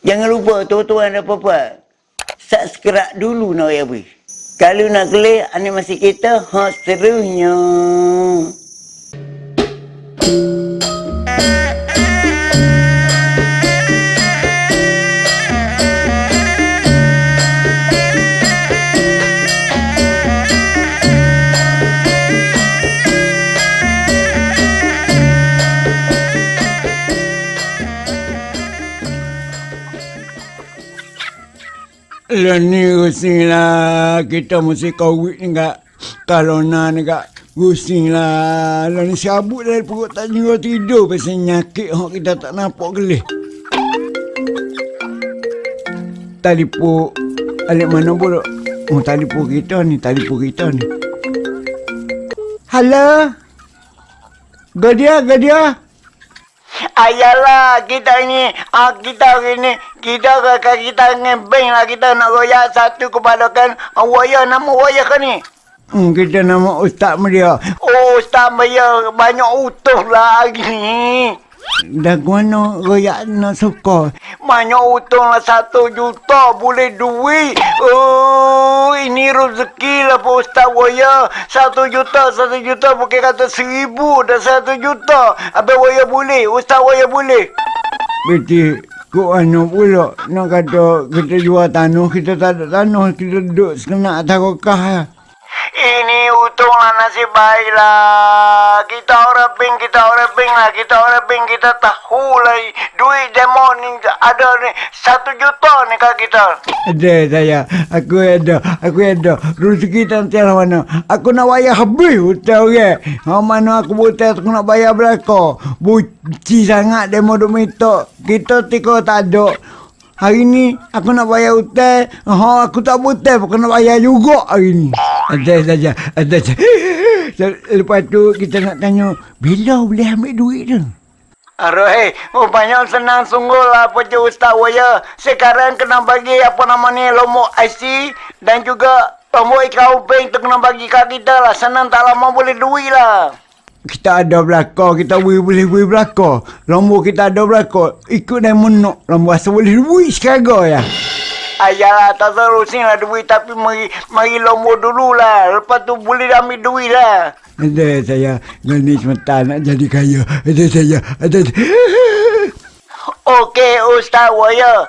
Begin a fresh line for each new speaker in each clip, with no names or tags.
Jangan lupa tuan-tuan dan puan Subscribe dulu nak ya bui. Kalau nak kelih animasi kita, ha serunya.
Lah ni pusing lah. Kita mesti kawit ni kak. Kalau nak ni kak. Pusing lah. Lah ni sabut dari perut tak juga tidur. Pasal nyakit hok kita tak nampak gelih. Talipu. Alik mana pula? Oh talipu kita ni. Talipu kita ni. Halo? Gadia, Gadia?
Ayalah kita ni, ah, kita hari ni, kita ke kita ngebeng lah kita nak royak satu kepada kan ah, waya nama waya kan ni.
Hmm, kita nama Ustaz Media.
Oh, Ustaz Maya banyak utuh lah hari ni.
Dah mana royak nak suka?
Banyak utang lah satu juta boleh duit. Oh, ini rezeki lah Pak Ustaz Waya. Satu juta, satu juta bukan kata seribu dah satu juta. Habis Waya boleh, Ustaz Waya boleh.
Beti, kau anu pula nak kata kita jual tanah, kita tak ada tanah, kita duduk sekenak kokah ya.
Ini untung lah nasib baik lah. Kita orang ping, kita orang ping lah. Kita orang ping, kita tahu lah. Duit demo ni ada ni. Satu juta ni kat kita.
Ada saya, aku ada, aku ada. Rezeki tak entah mana. Aku nak bayar habis hutang orang. Ha, mana aku buta aku nak bayar belaka. Buci sangat demo duk minta. Kita tika tak ada. Hari ni aku nak bayar hutang. Ha, aku tak buta aku nak bayar juga hari ni. Ada saja, ada saja. Lepas tu kita nak tanya, bila boleh ambil duit tu?
Aroh, oh banyak senang sungguh lah Puji Ustaz Waya. Sekarang kena bagi apa nama ni lombok IC dan juga lombok ikan uping tu kena bagi kat kita lah. Senang tak lama boleh duit lah.
Kita ada belakang, kita boleh boleh boleh belakang. Lombok kita ada belakang. Ikut dan menok. Lombok asal boleh duit sekarang ya.
Ayalah, tak terusin lah duit tapi mari, mari lombok dulu lah. Lepas tu boleh ambil duit lah.
Ada saya Gani semata nak jadi kaya. Ada saya. Ada.
Okey, Ustaz Waya.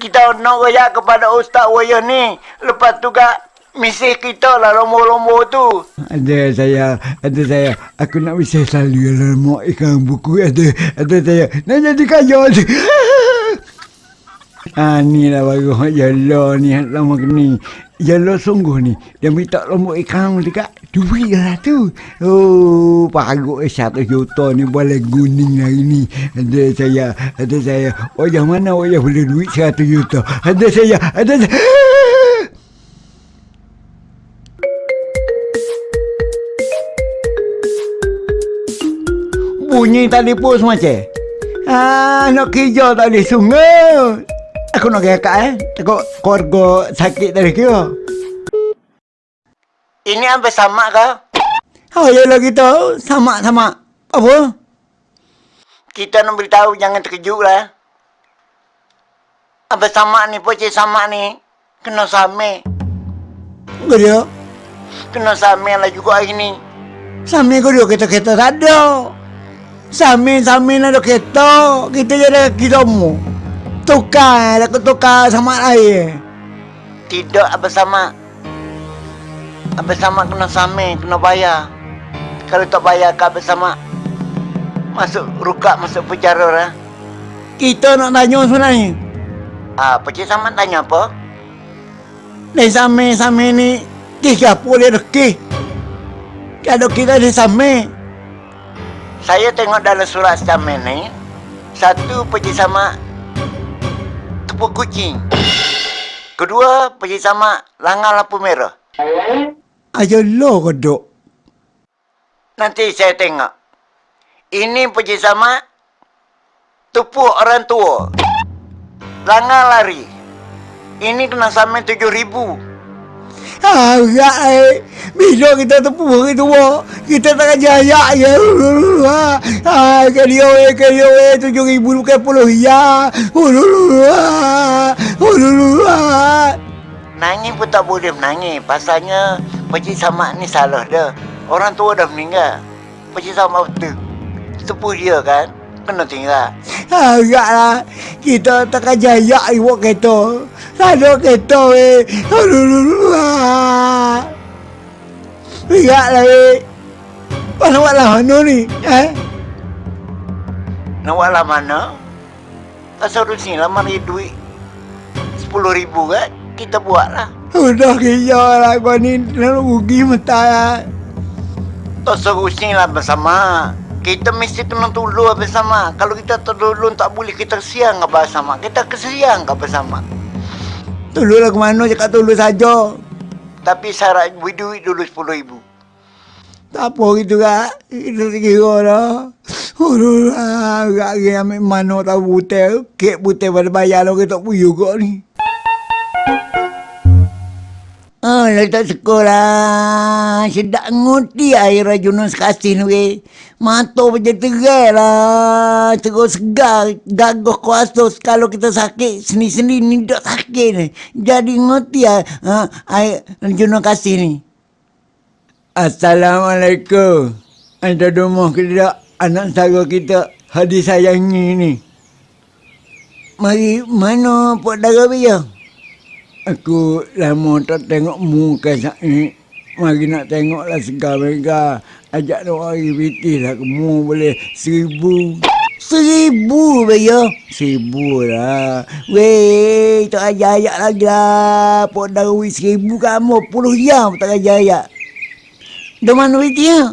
Kita nak raya kepada Ustaz Waya ni. Lepas tu kak, misi kita lah lombok-lombok tu.
Ada saya. Ada saya. Aku nak bisa selalu lemak ikan buku. Ada. Ada saya. Nak jadi kaya. Ah ni lah baru Yalo ni lama ni. Yalo sungguh ni. Dia minta lombok ikan dekat duit lah tu. Oh, pagut eh satu juta ni boleh guning hari ni. Ada saya, ada saya. Yang mana yang boleh duit satu juta? Ada saya, ada saya. Bunyi telefon semacam. Ah, nak kerja tak boleh sungguh. Aku nak kakak eh. Takut keluarga sakit dari kira.
Ini apa sama kah?
Oh, yalah kita sama-sama. Apa?
Kita nak beritahu jangan terkejut lah. Apa sama ni, pocik sama ni. Kena sama.
Kau dia?
Kena sama lah juga hari ni.
Sami kau dia kereta-kereta tak ada. Sami-sami nak ada kereta. Kita jadi kilomu. Tukar, aku tukar sama air.
Tidak apa sama. Apa sama kena sama, kena bayar. Kalau tak bayar kau bersama masuk ruka masuk penjara lah.
Kita nak tanya sebenarnya.
Ah, pecik sama tanya apa?
Ni sami-sami ni tiga puluh rezeki. Kalau kita di sami,
Saya tengok dalam surat stamen ni satu pecik sama tepuk kucing. Kedua pecik sama langar lampu merah.
ayo lo kodok.
Nanti saya tengok. Ini pecik sama tepuk orang tua. Langar lari. Ini kena samen tujuh ribu.
Ah, enggak eh. Bila kita tepuk hari tua, kita tak jaya ya. Ah, kelio eh, kelio eh, tujuh ribu bukan puluh ya. Ululu ah.
Nangis pun tak boleh menangis. Pasalnya Pakcik Samad ni salah dah. Orang tua dah meninggal. Pakcik Samad betul. Sepuh dia kan. Kena tinggal.
Ah, enggak lah. Kita tak jaya ibu kereta. Ada kereta eh. Ululu ah. Enggak lah eh. Mana buat lah mana ni? Eh?
Nak buat lah mana? Pasal rusing lah mari duit. Sepuluh ribu kan? Kita buat lah.
Udah kaya lah kau ni Nak rugi mentah lah
Tak serusing lah bersama. Kita mesti kena tolong bersama. Kalau kita tak tolong tak boleh kita siang apa bersama. Kita kesiang apa bersama.
Tolong lah ke mana cakap tolong saja
Tapi syarat beri duit dulu sepuluh ribu.
Tak apa gitu kak Kita kira dah. Aduh lah Kak kira ambil mana tahu butel. Kek butel pada bayar lah kita puyu kok ni Oh, lah tak sekolah. Sedap nguti air rajunan sekasih ni, weh. Mata macam terai lah. Terus segar. Gagah kuasa. Kalau kita sakit, seni-seni ni tak sakit ni. Jadi nguti lah. Ha, air rajunan kasih ni. Assalamualaikum. Anda rumah ke tidak anak saudara kita Hadi sayangi ni? Mari mana Pak Dara Bia? Aku lama tak tengok muka saya. Mari nak tengoklah segar mereka. Ajak doa aktiviti lah. Kamu boleh seribu. Seribu Bia? Seribu lah. Weh, tak ajar-ajar lagi lah. Pak Dara seribu kamu. Puluh jam tak ajar-ajar. Dah mana Piti ya?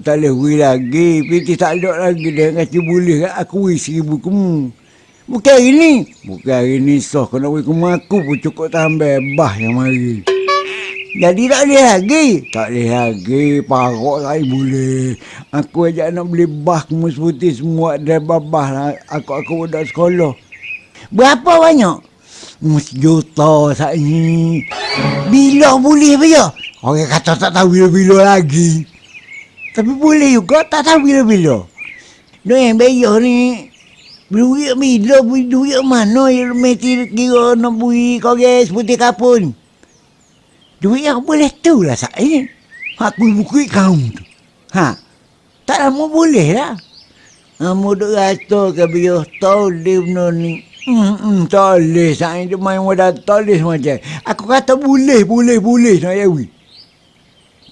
Tak boleh lagi. Piti tak ada lagi. Dia kata boleh aku seribu kamu. Bukan hari ni. Bukan hari ni soh. Nak wui kamu aku pun cukup tambah bah yang mari. Jadi tak boleh lagi. Tak boleh lagi. Parok saya boleh. Aku ajak nak beli bah kamu seputih semua. Ada babah lah. Aku aku budak sekolah. Berapa banyak? Hmm, sejuta saat ni. Bila boleh ya? Orang kata tak tahu bila-bila lagi. Tapi boleh juga tak tahu bila-bila. Dia yang bayar ni. Duit bila, duit mana yang mesti kira nak bui kau guys putih kapun. Duit yang boleh tu lah saya. Aku bukit kau tu. Ha? Tak lama boleh lah. Kamu duk rasa ke biar tahu dia benar ni. Hmm, hmm, boleh. Saya dia main wadah boleh macam. Aku kata boleh, boleh, boleh. Nak yawi.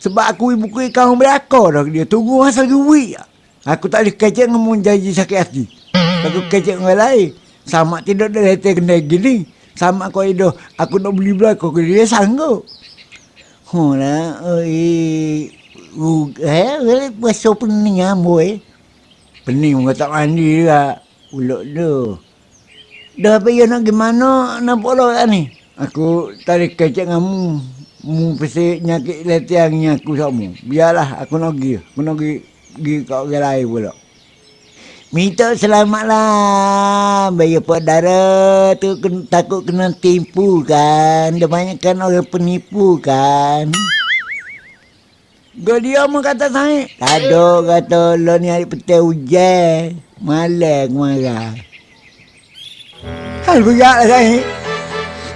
Sebab aku ibu kuih kau belakang dah dia. Tunggu masa duit. Aku tak boleh kecek ngomong janji sakit hati. Aku kecek dengan orang lain. Sama tidak ada letak kena gini. Sama kau itu. Aku nak beli belakang. Dia sanggup. Oh lah. Oh, eh. Uh, eh, puasa pening ambo eh. Pening kau tak mandi juga. Ulok tu. Dah apa ya nak gimana nak bola kan ni? Aku tarik kecek kamu. Mu pasti nyakit letiangnya aku sama. Biarlah aku nak pergi. Aku nak pergi, pergi ke orang lain pula. Minta selamat lah. Bayar pak darah tu takut kena tipu kan. Dia banyak kan orang penipu kan. Gak dia mau kata saya. Tado kata lo ni hari petai hujan. Malah aku marah. Hal beratlah saya.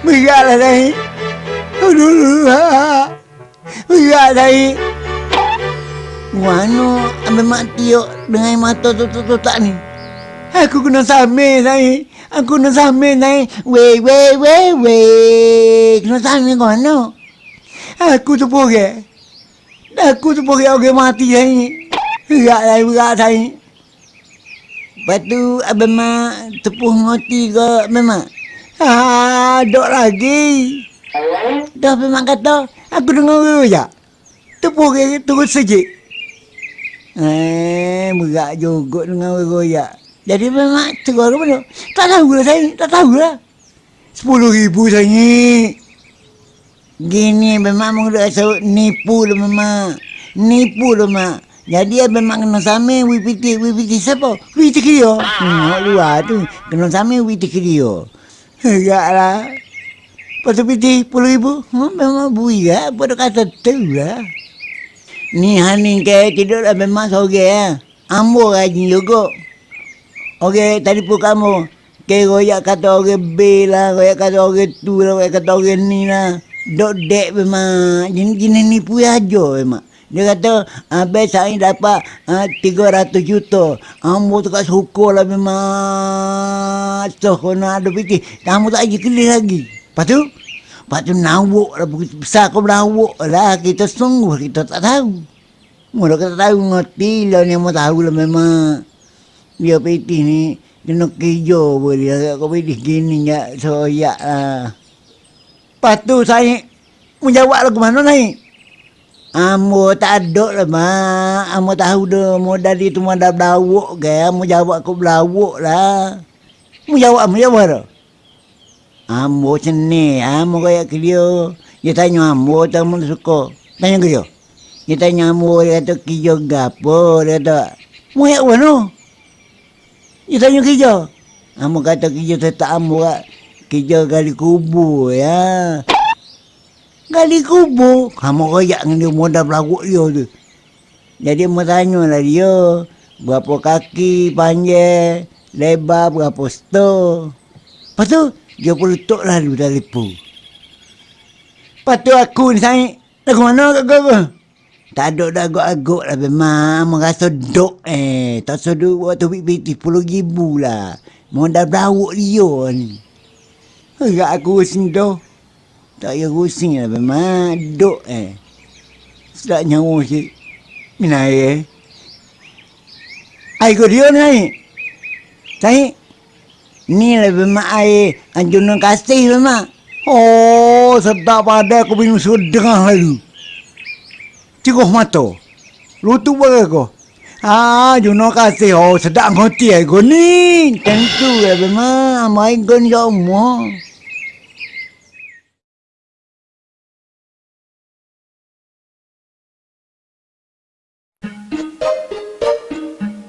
Beratlah saya. Aduh, berat saya. Mana ambil mati yuk dengan mata tutup-tutup ni? Aku kena samir saya. Aku kena samir saya. Weh, weh, weh, weh. Kena samir ke mana? Aku tu pore. Aku tu pore orang mati saya. Berat saya, berat saya. Lepas tu Abang Mak tepuh ngoti ke Abang Mak? Ah, dok lagi. Dah memang kata, aku dengar orang je. Tepuh ke terus sejik. Eh, berat juga dengan royak. Jadi memang terus ke mana? Tak tahu lah saya, tak tahu lah. Sepuluh ribu saya ni. Gini memang mula rasa nipu lah memang. Nipu lah mak. Jadi memang kena sama WPT. WPT siapa? WPT dia. Hmm, luar tu. Kena sama WPT dia. Enggak lah. Tu piti puluh ribu. Ha, memang bui lah. Apa dia kata tu lah. Ni Haning ke tidur lah memang sore ya. Ambo rajin juga. Okey, tadi pun kamu. Ke royak kata orang B lah, royak kata orang tu lah, royak kata orang ni lah. Dok dek memang. Jenis-jenis ni pun aja memang. Dia kata, Abang saya dapat uh, 300 juta. Ambo tu kat syukur lah memang. So, kena ada fikir. Kamu tak lagi kelih lagi. Lepas tu, lepas tu nawuk lah. Begitu besar kau nawuk lah. Kita sungguh, kita tak tahu. Mula kita tahu ngerti lah ni. Mau tahu lah memang. Dia piti ni. Kena kerja boleh. Kau piti gini ya. Soyak lah. Lepas tu saya. Menjawab lah ke mana naik? Amo tak ada lah mak. Amo tahu dah mo dari tu mo dah belawuk ke. Amo jawab aku belawuk lah. Mo jawab amo jawab dah. Amo seni. Amo kaya ke dia. Tanya amo tak mo suka. Tanya ke dia. Tanya amo dia kata kerja gapo. Dia kata. Mo ya mana? Dia tanya kerja. Amo kata kerja tetap amo kak. Kerja kali kubur ya. Gali kubur. Kamu royak dengan dia modal berlaku dia tu. Jadi mau tanya lah dia. Berapa kaki panjang. Lebar berapa stor. Lepas tu dia pun letuk lalu telefon. Lepas tu aku ni. Dah ke mana kat kau? Tak ada dah agak-agak lah memang. Merasa dok eh. Tak sedut waktu BPT 10 ribu lah. Modal berlaku dia ni. Agak aku sentuh. Tak payah rusing lah memang. Duk eh. Sedap nyawa. Minat air eh. Air kau dia ni. Saya. Ni lah memang air. Anjunan kasih memang. Oh, sedap pada aku minum sedang lalu. Cikuh mata. Lutu bagai kau. Ah, Juno kasih. Oh, sedap ngoti kau ni. Tentu lah memang. Main kau ni semua.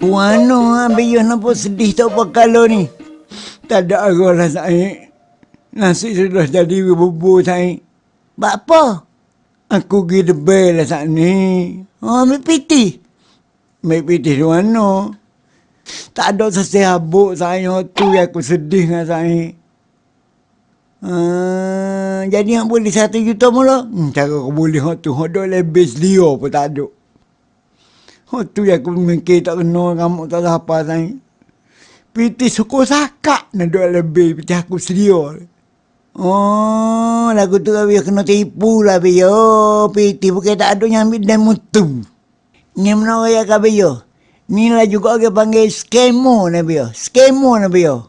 Wano ambil yo nampak sedih tak apa kalau ni. Tak ada arah lah saya. Nasi sudah jadi bubur saya. Bak apa? Aku pergi debel lah saat ni. Oh, ambil piti. Ambil piti di mana? Tak ada sesih habuk saya tu yang aku sedih dengan saya. Uh, jadi yang boleh satu juta mula? Hmm, cara aku boleh tu. Ada lebih selia pun tak ada. Oh tu yang aku mikir tak kena kamu tak apa saya. Piti suku sakak nak dua lebih piti aku sedia. Oh, lagu tu biar kena tipu lah biar. Oh, piti bukan tak ada yang ambil dan mutu. Ni mana raya kau biar? Ni lah juga orang panggil skemo ni biar. Skemo ni biar.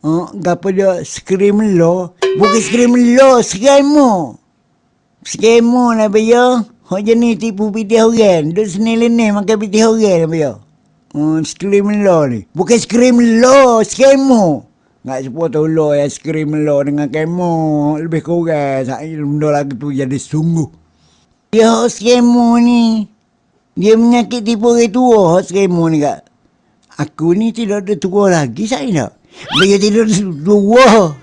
Oh, gapa dia scream lo? Bukan scream lo, skemo. Skemo ni biar. Hak jenis tipu piti orang. Duduk sini lini makan piti orang apa ya? Hmm, scream law ni. Bukan scream law, skemo. Nak tahu law ya scream law dengan kemo. Lebih kurang. Saya benda lagi tu jadi sungguh. Ya, skemo ni. Dia menyakit tipu orang tua, skemo ni kak. Aku ni tidak ada tua lagi, saya nak. Dia tidak tua.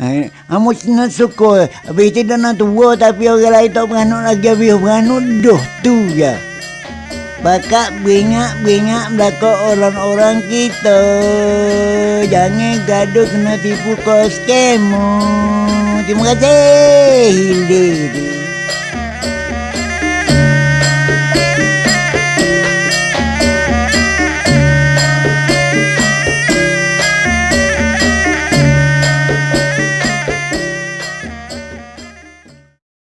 Eh, amo nak suka. Habis itu dah nak tua tapi orang lain tak beranuk lagi habis beranuk dah tu ya. Bakat beringat-beringat belakang orang-orang kita. Jangan gaduh kena tipu kos kemo. Terima kasih. Hildi.